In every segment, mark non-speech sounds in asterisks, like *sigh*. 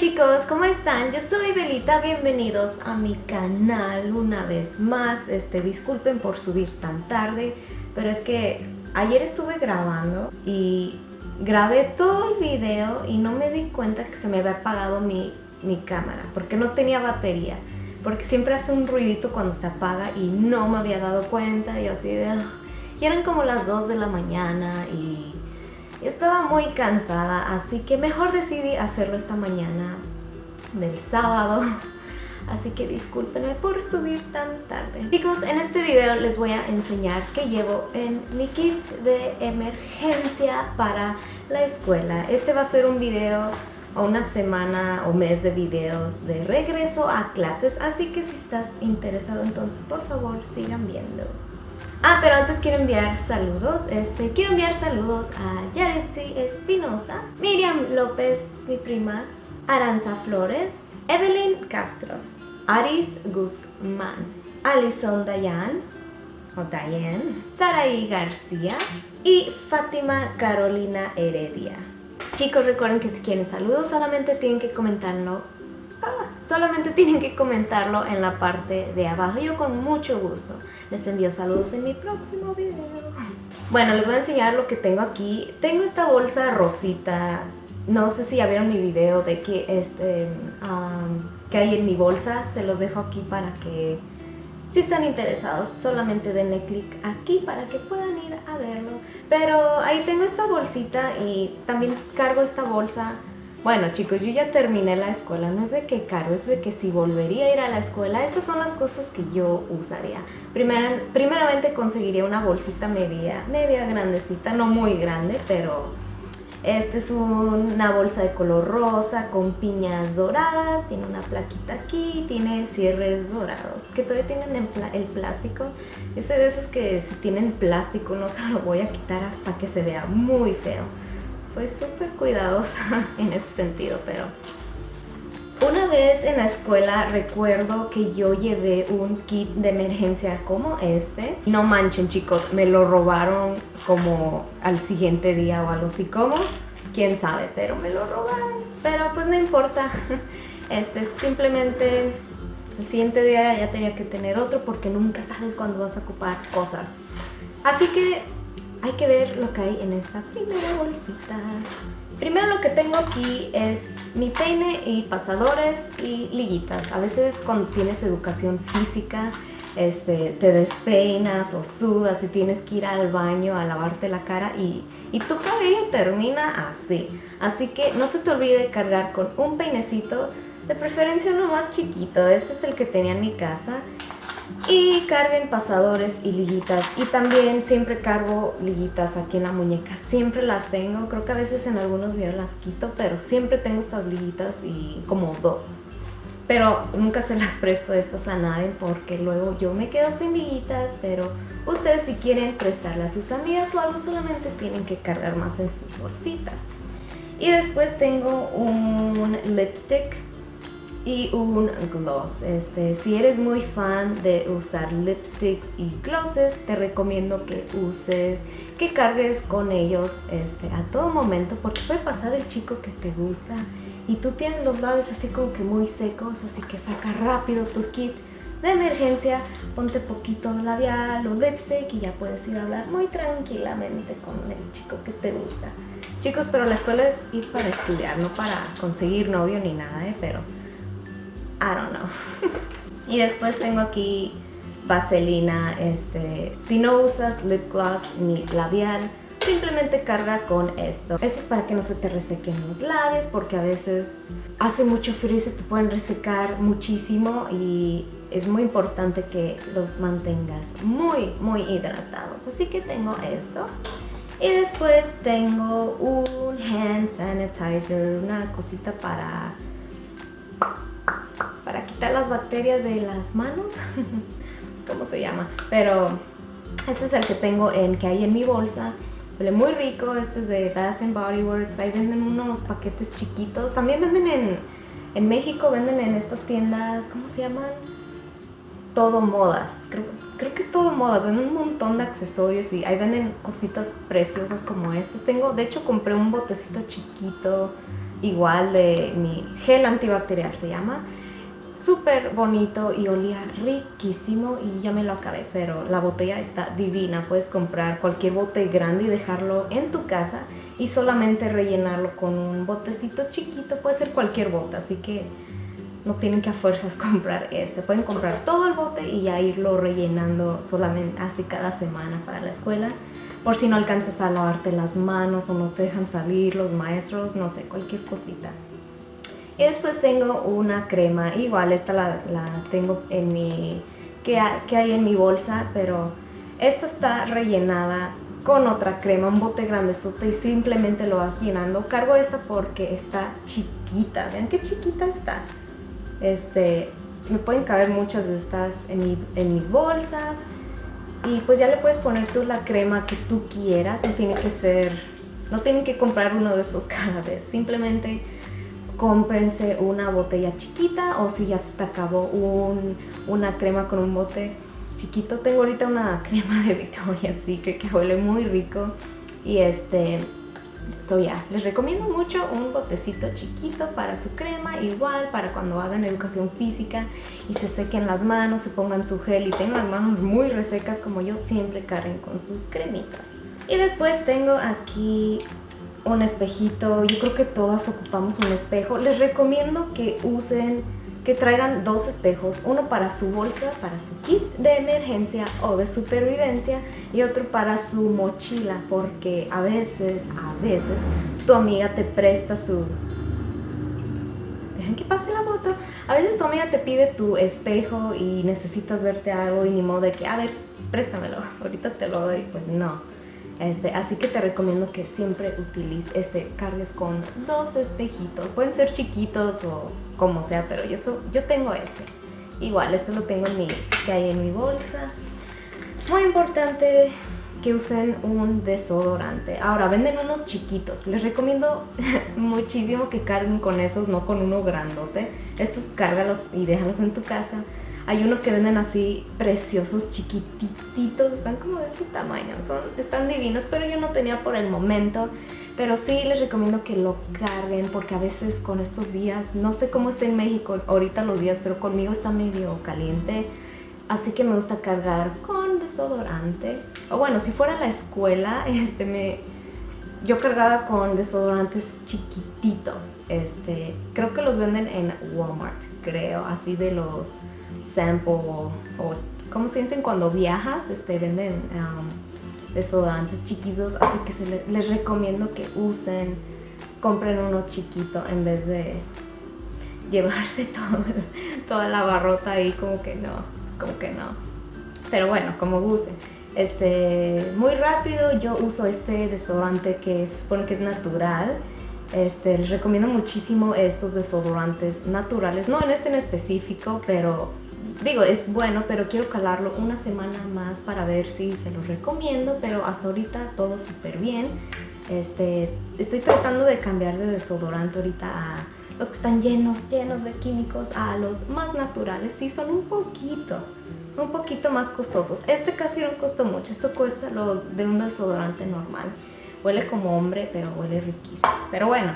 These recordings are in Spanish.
chicos, ¿cómo están? Yo soy Belita, bienvenidos a mi canal una vez más. Este, disculpen por subir tan tarde, pero es que ayer estuve grabando y grabé todo el video y no me di cuenta que se me había apagado mi, mi cámara porque no tenía batería. Porque siempre hace un ruidito cuando se apaga y no me había dado cuenta y así de... Y eran como las 2 de la mañana y estaba muy cansada, así que mejor decidí hacerlo esta mañana del sábado. *laughs* Así que discúlpenme por subir tan tarde. Chicos, en este video les voy a enseñar qué llevo en mi kit de emergencia para la escuela. Este va a ser un video o una semana o mes de videos de regreso a clases, así que si estás interesado entonces por favor sigan viendo. Ah, pero antes quiero enviar saludos. Este, quiero enviar saludos a Yaretsi Espinosa, Miriam López, mi prima, Aranza Flores, Evelyn Castro, Aris Guzmán, Alison Dayan, o Dayan, Saraí García y Fátima Carolina Heredia. Chicos, recuerden que si quieren saludos solamente tienen que comentarlo solamente tienen que comentarlo en la parte de abajo. Yo con mucho gusto les envío saludos en mi próximo video. Bueno, les voy a enseñar lo que tengo aquí. Tengo esta bolsa rosita. No sé si ya vieron mi video de que, este, que hay en mi bolsa. Se los dejo aquí para que si están interesados, solamente denle clic aquí para que puedan ir a verlo. Pero ahí tengo esta bolsita y también cargo esta bolsa bueno chicos, yo ya terminé la escuela, no es de que caro, es de que si volvería a ir a la escuela, estas son las cosas que yo usaría. primeramente conseguiría una bolsita media, media grandecita, no muy grande, pero esta es una bolsa de color rosa con piñas doradas, tiene una plaquita aquí, tiene cierres dorados que todavía tienen el plástico. Yo soy de esos que si tienen plástico no se lo voy a quitar hasta que se vea muy feo soy súper cuidadosa *laughs* en ese sentido, pero... Una vez en la escuela recuerdo que yo llevé un kit de emergencia como este. No manchen chicos, me lo robaron como al siguiente día o algo así como. Quién sabe, pero me lo robaron. Pero pues no importa. *laughs* Este simplemente el siguiente día ya tenía que tener otro porque nunca sabes cuándo vas a ocupar cosas. Así que hay que ver lo que hay en esta primera bolsita. Primero lo que tengo aquí es mi peine y pasadores y liguitas. A veces cuando tienes educación física este, te despeinas o sudas y tienes que ir al baño a lavarte la cara y, y tu cabello termina así. Así que no se te olvide cargar con un peinecito, de preferencia uno más chiquito. Este es el que tenía en mi casa y carguen pasadores y liguitas. Y también siempre cargo liguitas aquí en la muñeca. Siempre las tengo. Creo que a veces en algunos videos las quito pero siempre tengo estas liguitas y como dos. Pero nunca se las presto estas a nadie porque luego yo me quedo sin liguitas pero ustedes si quieren prestarle a sus amigas o algo solamente tienen que cargar más en sus bolsitas. Y después tengo un lipstick y un gloss. Este, si eres muy fan de usar lipsticks y glosses, te recomiendo que uses, que cargues con ellos este, a todo momento porque puede pasar el chico que te gusta y tú tienes los labios así como que muy secos, así que saca rápido tu kit de emergencia, ponte poquito labial o lipstick y ya puedes ir a hablar muy tranquilamente con el chico que te gusta. Chicos, pero la escuela es ir para estudiar, no para conseguir novio ni nada, ¿eh? pero I don't know. *laughs* y después tengo aquí vaselina, este, si no usas lip gloss ni labial, simplemente carga con esto. Esto es para que no se te resequen los labios porque a veces hace mucho frío y se te pueden resecar muchísimo y es muy importante que los mantengas muy, muy hidratados. Así que tengo esto. Y después tengo un hand sanitizer, una cosita para para quitar las bacterias de las manos, *laughs* cómo se llama, pero este es el que tengo en que hay en mi bolsa, huele muy rico, este es de Bath Body Works, ahí venden unos paquetes chiquitos, también venden en, en México, venden en estas tiendas, ¿cómo se llaman? todo modas. Creo, creo que es todo modas. Venden un montón de accesorios y ahí venden cositas preciosas como estas. Tengo, de hecho, compré un botecito chiquito, igual de mi gel antibacterial se llama. Súper bonito y olía riquísimo y ya me lo acabé, pero la botella está divina. Puedes comprar cualquier bote grande y dejarlo en tu casa y solamente rellenarlo con un botecito chiquito. Puede ser cualquier bote, así que no tienen que a fuerzas *laughs* comprar este. Pueden comprar todo el bote y ya irlo rellenando solamente así cada semana para la escuela. Por si no alcanzas a lavarte las manos o no te dejan salir los maestros, no sé, cualquier cosita. Y después tengo una crema, igual esta la, tengo en mi, que, hay en mi bolsa, pero esta está rellenada con otra crema, un bote grande y simplemente lo vas llenando. Cargo esta porque está chiquita, vean qué chiquita está. Este, me pueden caber muchas de estas en, en mis bolsas y pues ya le puedes poner tú la crema que tú quieras, no tiene que ser, no tienen que comprar uno de estos cada vez, simplemente cómprense una botella chiquita o si ya se te acabó un, una crema con un bote chiquito, tengo ahorita una crema de Victoria's Secret que huele muy rico y este So ya, les recomiendo mucho un botecito chiquito para su crema, igual para cuando hagan educación física y se sequen las manos, se pongan su gel y tengan las manos muy resecas como yo, siempre carguen con sus cremitas. Y después tengo aquí un espejito, yo creo que todas ocupamos un espejo. Les recomiendo que usen que traigan dos espejos, uno para su bolsa, para su kit de emergencia o de supervivencia y otro para su mochila porque a veces, a veces tu amiga te presta su... Dejen que pase la moto. A veces tu amiga te pide tu espejo y necesitas verte algo y ni modo de que, a ver, préstamelo, ahorita te lo doy. Pues no. Este, así que te recomiendo que siempre utilices, este, cargues con dos espejitos. Pueden ser chiquitos o como sea, pero yo, yo tengo este. Igual, este lo tengo en mi, que hay en mi bolsa. Muy importante que usen un desodorante. Ahora, venden unos chiquitos. Les recomiendo *laughs* muchísimo que carguen con esos, no con uno grandote. Estos cárgalos y déjalos en tu casa hay unos que venden así preciosos, chiquititos, están como de este tamaño, son, están divinos, pero yo no tenía por el momento. Pero sí les recomiendo que lo carguen porque a veces con estos días, no sé cómo está en México ahorita los días, pero conmigo está medio caliente. Así que me gusta cargar con desodorante. O bueno, si fuera a la escuela, *laughs* este me, yo cargaba con desodorantes chiquititos. Este, creo que los venden en Walmart, creo, así de los sample o, como se dicen cuando viajas, este, venden um, desodorantes chiquitos, así que les recomiendo que usen, compren uno chiquito en vez de llevarse *laughs* todo, toda la barrota ahí, como que no, como que no. Pero bueno, como gusten. Este, muy rápido, yo uso este desodorante que es, supone que es natural. Este, les recomiendo muchísimo estos desodorantes naturales, no en este en específico, pero digo, es bueno, pero quiero calarlo una semana más para ver si se lo recomiendo, pero hasta ahorita todo súper bien. Este, estoy tratando de cambiar de desodorante ahorita a los que están llenos, llenos de químicos, a los más naturales. Sí, son un poquito, un poquito más costosos. Este casi no costó mucho, esto cuesta lo de un desodorante normal. Huele como hombre, pero huele riquísimo. Pero bueno,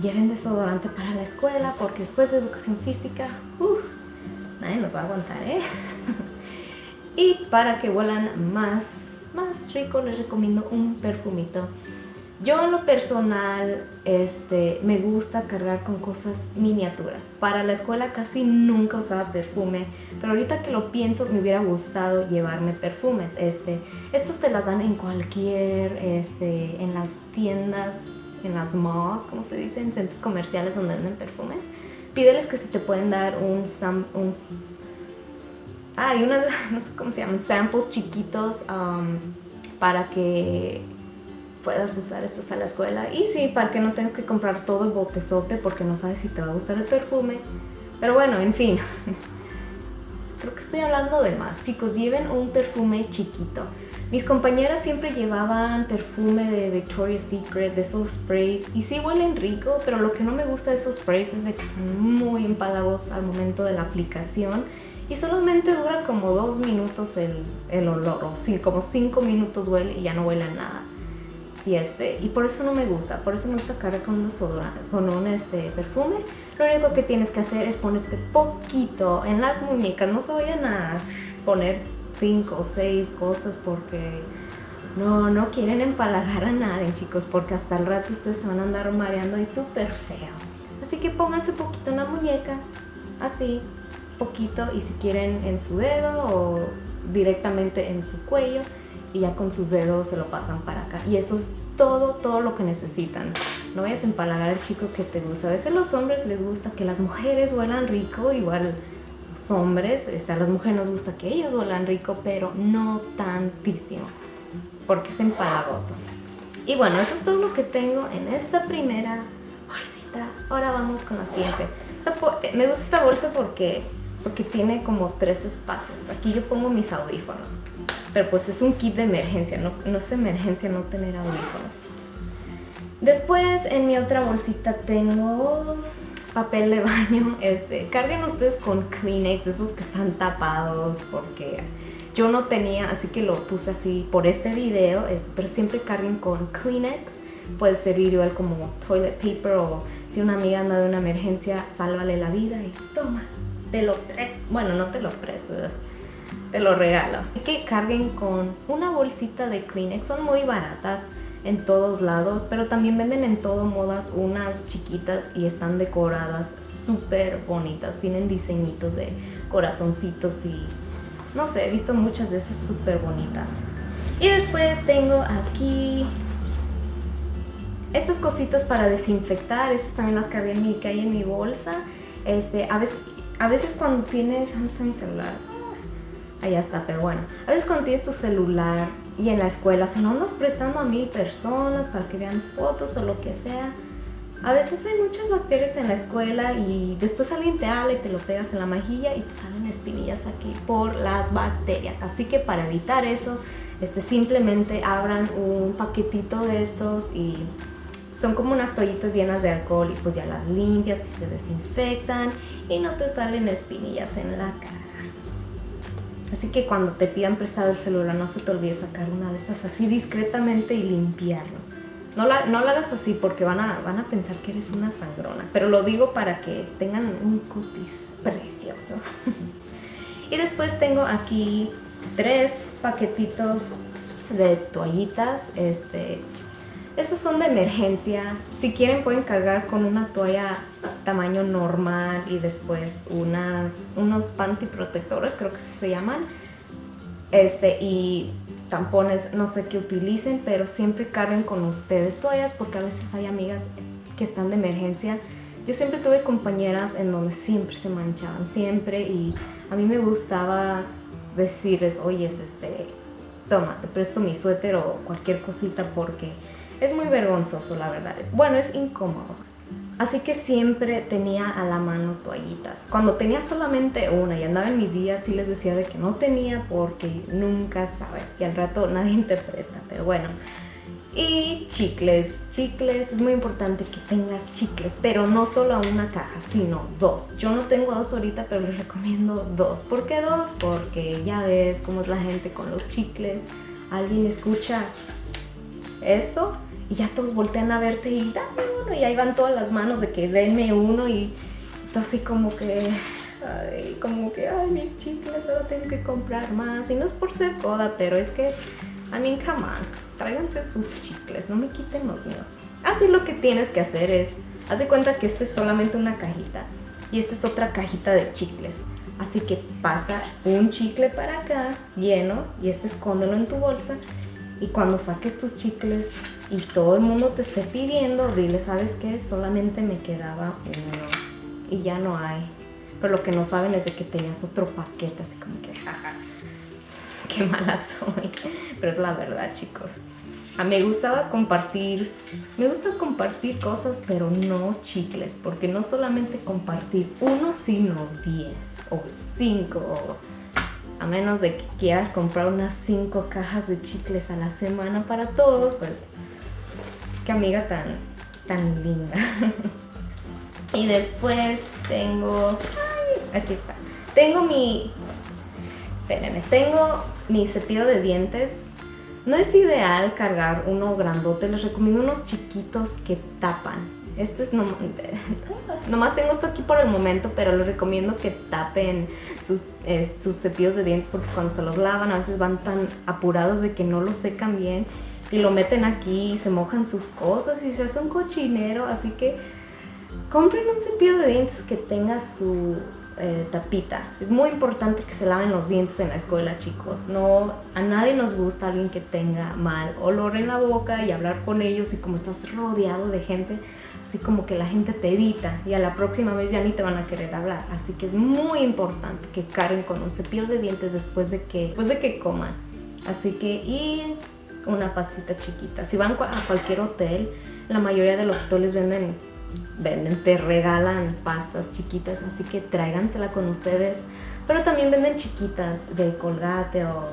lleven desodorante para la escuela porque después de educación física, nadie nos va a aguantar, ¿eh? *laughs* y para que vuelan más, más rico, les recomiendo un perfumito. Yo en lo personal este, me gusta cargar con cosas miniaturas. Para la escuela casi nunca usaba perfume, pero ahorita que lo pienso me hubiera gustado llevarme perfumes. Este, estos te las dan en cualquier, este, en las tiendas, en las malls, como se dice, en centros comerciales donde venden perfumes pídeles que si te pueden dar un, sam, un hay unas, *laughs* no sé cómo se llaman, samples chiquitos um, para que puedas usar estos a la escuela. Y sí, para que no tengas que comprar todo el botezote porque no sabes si te va a gustar el perfume. Pero bueno, en fin. *laughs* Creo que estoy hablando de más. Chicos, lleven un perfume chiquito. Mis compañeras siempre llevaban perfume de Victoria's Secret, de esos sprays, y sí huelen rico, pero lo que no me gusta de esos sprays es de que son muy empalagosos al momento de la aplicación y solamente dura como dos minutos el, olor, o sí, como cinco minutos huele y ya no huele nada. Y, este, y por eso no me gusta, por eso me gusta cargar con un con un este, perfume. Lo único que tienes que hacer es ponerte poquito en las muñecas, no se vayan a poner cinco o seis cosas porque no, no quieren empalagar a nadie, chicos, porque hasta el rato ustedes se van a andar mareando y súper feo. Así que pónganse poquito en la muñeca, así, poquito, y si quieren en su dedo o directamente en su cuello, y ya con sus dedos se lo pasan para acá. Y eso es todo, todo lo que necesitan. No vayas a empalagar al chico que te gusta. A veces los hombres les gusta que las mujeres huelan rico, igual los hombres, este, a las mujeres nos gusta que ellos huelan rico, pero no tantísimo porque es empalagoso. Y bueno, eso es todo lo que tengo en esta primera bolsita. Ahora vamos con la siguiente. Eh, me gusta esta bolsa porque, porque tiene como tres espacios. Aquí yo pongo mis audífonos. Pero pues es un kit de emergencia, no, no es emergencia no tener audífonos. Después en mi otra bolsita tengo papel de baño. *laughs* Este, carguen ustedes con Kleenex, esos que están tapados porque yo no tenía, así que lo puse así por este video, pero siempre carguen con Kleenex. Puede servir igual como toilet paper o si una amiga anda de una emergencia, sálvale la vida y toma, te lo presto. Bueno, no te lo presto, te lo regalo. Que carguen con una bolsita de Kleenex, son muy baratas en todos lados, pero también venden en todo modas unas chiquitas y están decoradas súper bonitas. Tienen diseñitos de corazoncitos y no sé, he visto muchas de esas súper bonitas. Y después tengo aquí estas cositas para desinfectar. Estas también las cargué en mi, que en mi bolsa. Este, a, veces, a veces cuando tienes... ¿Dónde está mi celular? Allá está, pero bueno. A veces cuando tienes tu celular y en la escuela, se no andas prestando a mil personas para que vean fotos o lo que sea a veces hay muchas bacterias en la escuela y después alguien te habla y te lo pegas en la mejilla y te salen espinillas aquí por las bacterias. Así que para evitar eso, este, simplemente abran un paquetito de estos y son como unas toallitas llenas de alcohol y pues ya las limpias y se desinfectan y no te salen espinillas en la cara. Así que cuando te pidan prestado el celular no se te olvide sacar una de estas así discretamente y limpiarlo. No la, no la hagas así porque van a, van a pensar que eres una sangrona. Pero lo digo para que tengan un cutis precioso. *laughs* y después tengo aquí tres paquetitos de toallitas. Este, estos son de emergencia. Si quieren pueden cargar con una toalla tamaño normal y después unas, unos panty protectores, creo que se llaman. Este, y tampones, no sé qué utilicen, pero siempre carguen con ustedes toallas porque a veces hay amigas que están de emergencia. Yo siempre tuve compañeras en donde siempre se manchaban, siempre, y a mí me gustaba decirles, oye, este, toma, te presto mi suéter o cualquier cosita porque es muy vergonzoso, la verdad. Bueno, es incómodo. Así que siempre tenía a la mano toallitas. Cuando tenía solamente una y andaba en mis días, sí les decía de que no tenía porque nunca sabes y al rato nadie te presta, pero bueno. Y chicles, chicles, es muy importante que tengas chicles, pero no solo una caja, sino dos. Yo no tengo dos ahorita, pero les recomiendo dos. ¿Por qué dos? Porque ya ves cómo es la gente con los chicles. Alguien escucha esto y ya todos voltean a verte y dame uno y ahí van todas las manos de que denme uno y todo así como que, ay, como que, ay, mis chicles, ahora tengo que comprar más y no es por ser coda, pero es que, I mean, come on, tráiganse sus chicles, no me quiten los míos. Así lo que tienes que hacer es, haz de cuenta que esta es solamente una cajita y esta es otra cajita de chicles. Así que pasa un chicle para acá lleno y este escóndelo en tu bolsa y cuando saques tus chicles y todo el mundo te esté pidiendo, dile, ¿sabes qué? Solamente me quedaba uno y ya no hay. Pero lo que no saben es de que tenías otro paquete, así como que, jaja, qué mala soy. Pero es la verdad, chicos. A mí me gustaba compartir, me gusta compartir cosas, pero no chicles, porque no solamente compartir uno, sino diez o cinco a menos de que quieras comprar unas 5 cajas de chicles a la semana para todos, pues qué amiga tan, tan linda. *laughs* y después tengo, aquí está, Tengo mi... Espérenme, tengo mi cepillo de dientes. No es ideal cargar uno grandote, les recomiendo unos chiquitos que tapan. Este es no, *laughs* nomás tengo esto aquí por el momento, pero les recomiendo que tapen sus, sus cepillos de dientes porque cuando se los lavan a veces van tan apurados de que no los secan bien y lo meten aquí y se mojan sus cosas y se hace un cochinero. Así que compren un cepillo de dientes que tenga su eh, tapita. Es muy importante que se laven los dientes en la escuela, chicos. No, a nadie nos gusta alguien que tenga mal olor en la boca y hablar con ellos y como estás rodeado de gente, así como que la gente te evita y a la próxima vez ya ni te van a querer hablar. Así que es muy importante que carguen con un cepillo de dientes después de que, después de que coman. Así que, y una pastita chiquita. Si van a cualquier hotel, la mayoría de los hoteles venden, venden, te regalan pastas chiquitas, así que tráigansela con ustedes. Pero también venden chiquitas de Colgate o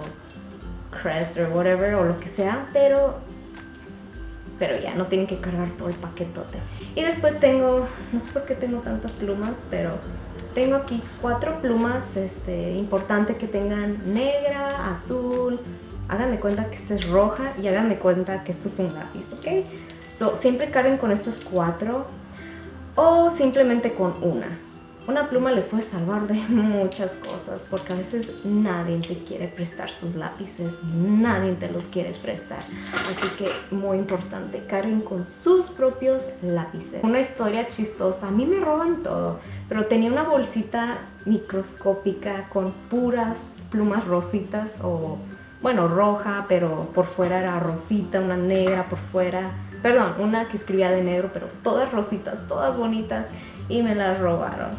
Crest o whatever o lo que sea, pero pero ya no tienen que cargar todo el paquetote. Y después tengo, no sé por qué tengo tantas plumas, pero tengo aquí cuatro plumas este, importante que tengan negra, azul, hagan cuenta que esta es roja y hagan de cuenta que esto es un lápiz, ¿ok? So, siempre carguen con estas cuatro o simplemente con una. Una pluma les puede salvar de *laughs* muchas cosas porque a veces nadie te quiere prestar sus lápices, nadie te los quiere prestar. Así que muy importante, carguen con sus propios lápices. Una historia chistosa, a mí me roban todo, pero tenía una bolsita microscópica con puras plumas rositas o bueno, roja, pero por fuera era rosita, una negra por fuera. Perdón, una que escribía de negro, pero todas rositas, todas bonitas y me las robaron.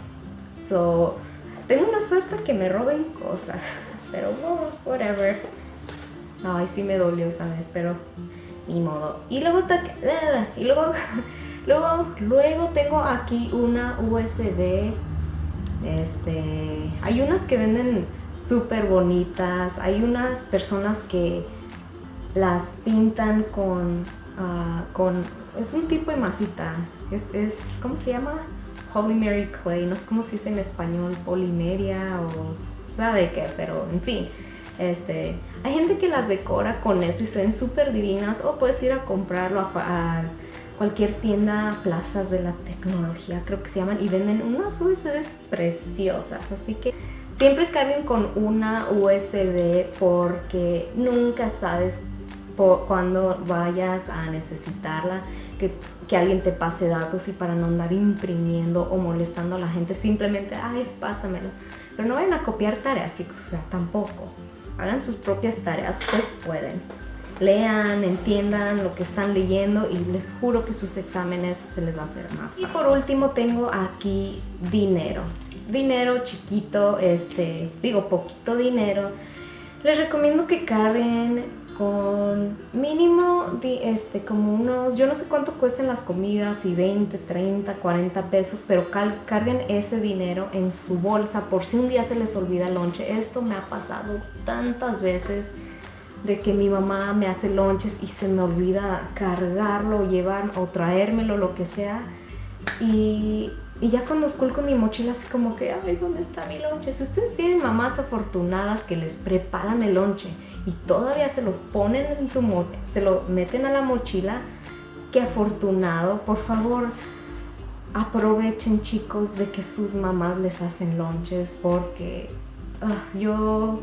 So, tengo una suerte que me roben cosas, *laughs* pero whatever. Ay, sí me dolió ¿sabes? pero ni modo. Y luego, y luego, *laughs* luego, luego tengo aquí una USB. Este, hay unas que venden súper bonitas. Hay unas personas que las pintan con, ah, con es un tipo de masita. Es, es, ¿cómo se llama? Holy Mary Clay, no sé cómo se dice en español, polimeria o sabe qué, pero en fin. Este, hay gente que las decora con eso y se ven súper divinas o puedes ir a comprarlo a, cualquier tienda, plazas de la tecnología creo que se llaman y venden unas USBs preciosas, así que siempre carguen con una USB porque nunca sabes cuando vayas a necesitarla que, que, alguien te pase datos y para no andar imprimiendo o molestando a la gente, simplemente, ay, pásamelo. Pero no vayan a copiar tareas, chicos, o sea, tampoco. Hagan sus propias tareas, ustedes pueden. Lean, entiendan lo que están leyendo y les juro que sus exámenes se les va a hacer más fácil. Y por último tengo aquí dinero. Dinero chiquito, este, digo poquito dinero. Les recomiendo que carguen con mínimo este, como unos, yo no sé cuánto cuesten las comidas, y 20, 30, 40 pesos, pero carguen ese dinero en su bolsa por si un día se les olvida el lonche. Esto me ha pasado tantas veces de que mi mamá me hace lonches y se me olvida cargarlo, llevar o traérmelo, lo que sea. Y y ya cuando esculco mi mochila así como que, ay, ¿dónde está mi lonche? Si ustedes tienen mamás afortunadas que les preparan el lonche y todavía se lo ponen en su se lo meten a la mochila, qué afortunado. Por favor, aprovechen chicos de que sus mamás les hacen lonches porque ah, yo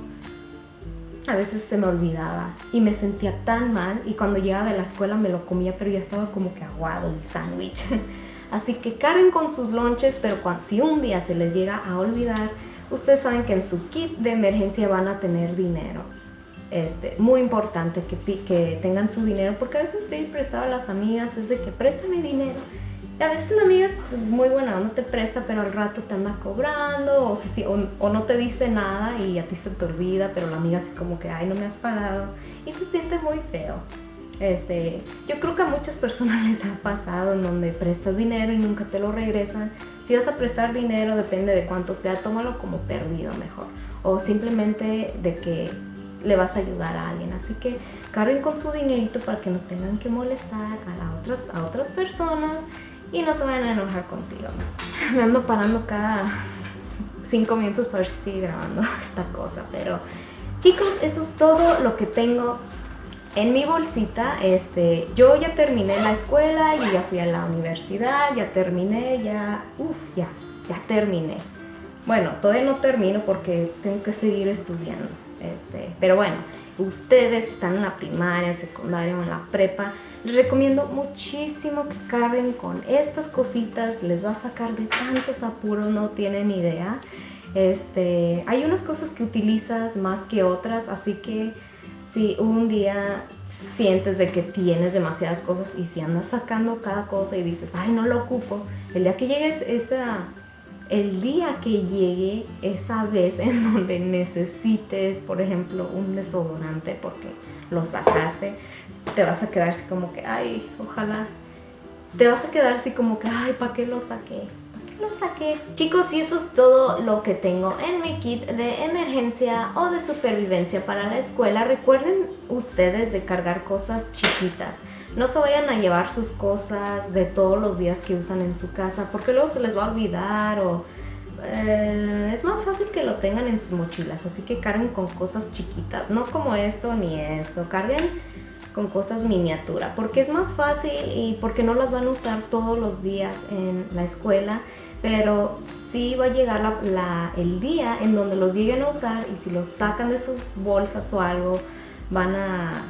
a veces se me olvidaba y me sentía tan mal y cuando llegaba de la escuela me lo comía pero ya estaba como que aguado mi sándwich. *laughs* Así que carguen con sus lonches, pero si un día se les llega a olvidar, ustedes saben que en su kit de emergencia van a tener dinero. Este, muy importante que, que tengan su dinero, porque a veces pedir prestado a las amigas es de que préstame dinero. A veces la amiga es pues, muy buena, no te presta, pero al rato te anda cobrando, o, si, o, o, no te dice nada y a ti se te olvida, pero la amiga así como que, ay, no me has pagado. Y se siente muy feo. Este, yo creo que a muchas personas *laughs* les ha pasado en donde prestas dinero y nunca te lo regresan. Si vas a prestar dinero, depende de cuánto sea, tómalo como perdido mejor. O simplemente de que le vas a ayudar a alguien. Así que carguen con su dinerito para que no tengan que molestar a, otras, a otras personas y no se vayan a enojar contigo. Me ando parando cada cinco minutos para ver si sigue grabando *laughs* esta cosa. Pero chicos, eso es todo lo que tengo en mi bolsita. Este, yo ya terminé la escuela, y ya fui a la universidad, ya terminé, ya, uff, ya, ya terminé. Bueno, todavía no termino porque tengo que seguir estudiando. Este, pero bueno, ustedes están en la primaria, secundaria o en la prepa, les recomiendo muchísimo que carguen con estas cositas, les va a sacar de tantos apuros, no tienen idea. Este, hay unas cosas que utilizas más que otras, así que si un día sientes de que tienes demasiadas cosas y si andas sacando cada cosa y dices, ay, no lo ocupo, el día que llegues esa el día que llegue esa vez en *laughs* donde necesites, por ejemplo, un desodorante porque lo sacaste, te vas a quedar así como que, ay, ojalá. Te vas a quedar así como que, ay, ¿para qué lo saqué? ¿Para qué lo saqué? Chicos, y eso es todo lo que tengo en mi kit de emergencia o de supervivencia para la escuela. Recuerden ustedes de cargar cosas chiquitas. No se vayan a llevar sus cosas de todos los días que usan en su casa porque luego se les va a olvidar o eh, es más fácil que lo tengan en sus mochilas. Así que carguen con cosas chiquitas, no como esto ni esto. Carguen con cosas miniatura porque es más fácil y porque no las van a usar todos los días en la escuela pero sí va a llegar el día en donde los lleguen a usar y si los sacan de sus bolsas o algo van a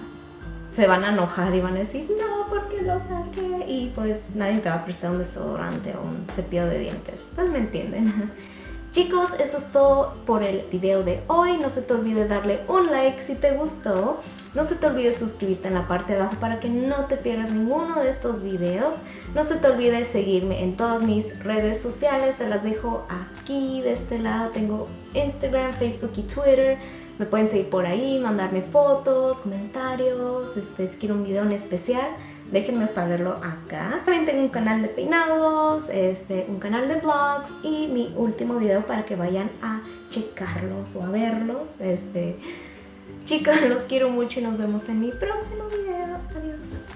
se van a enojar y van a decir, no, porque lo saqué? Y pues nadie te va a prestar un desodorante o un cepillo de dientes. Ustedes me entienden. *laughs* Chicos, eso es todo por el video de hoy. No se te olvide darle un like si te gustó. No se te olvide suscribirte en la parte de abajo para que no te pierdas ninguno de estos videos. No se te olvide seguirme en todas mis redes sociales. Se las dejo aquí de este lado. Tengo Instagram, Facebook y Twitter. Me pueden seguir por ahí, mandarme fotos, comentarios, este, si quiero un video en especial, déjenme saberlo acá. También tengo un canal de peinados, este, un canal de vlogs y mi último video para que vayan a checarlos o a verlos. Este, chicos, *laughs* los quiero mucho y nos vemos en mi próximo video. Adiós.